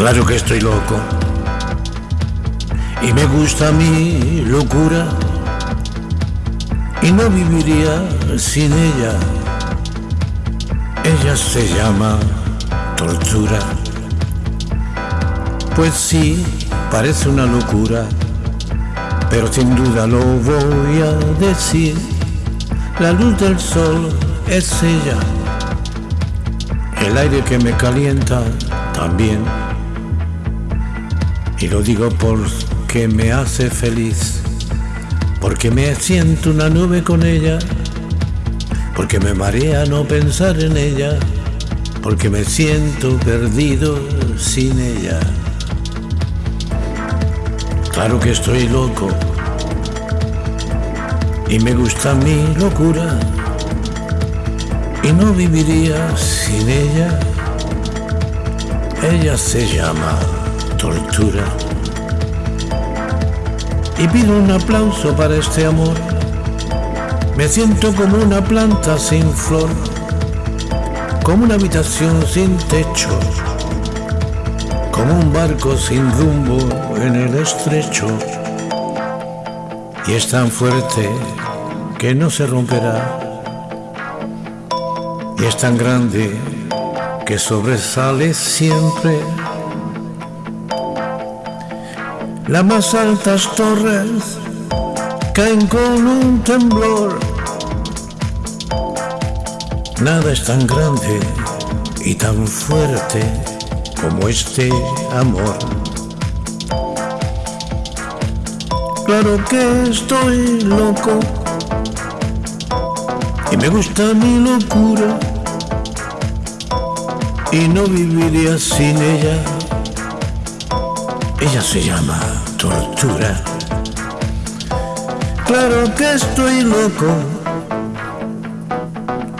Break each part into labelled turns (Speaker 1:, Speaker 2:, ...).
Speaker 1: Claro que estoy loco y me gusta mi locura y no viviría sin ella. Ella se llama tortura. Pues sí, parece una locura, pero sin duda lo voy a decir. La luz del sol es ella, el aire que me calienta también. Y lo digo porque me hace feliz, porque me siento una nube con ella, porque me marea no pensar en ella, porque me siento perdido sin ella. Claro que estoy loco y me gusta mi locura y no viviría sin ella. Ella se llama tortura. Y pido un aplauso para este amor. Me siento como una planta sin flor, como una habitación sin techo, como un barco sin rumbo en el estrecho. Y es tan fuerte que no se romperá. Y es tan grande que sobresale siempre las más altas torres caen con un temblor. Nada es tan grande y tan fuerte como este amor. Claro que estoy loco y me gusta mi locura y no viviría sin ella. Ella se llama tortura. Claro que estoy loco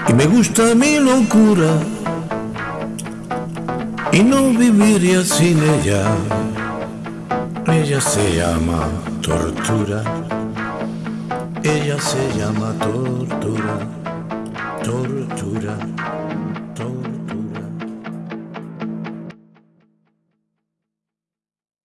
Speaker 1: y me gusta mi locura y no viviría sin ella. Ella se llama tortura. Ella se llama tortura, tortura.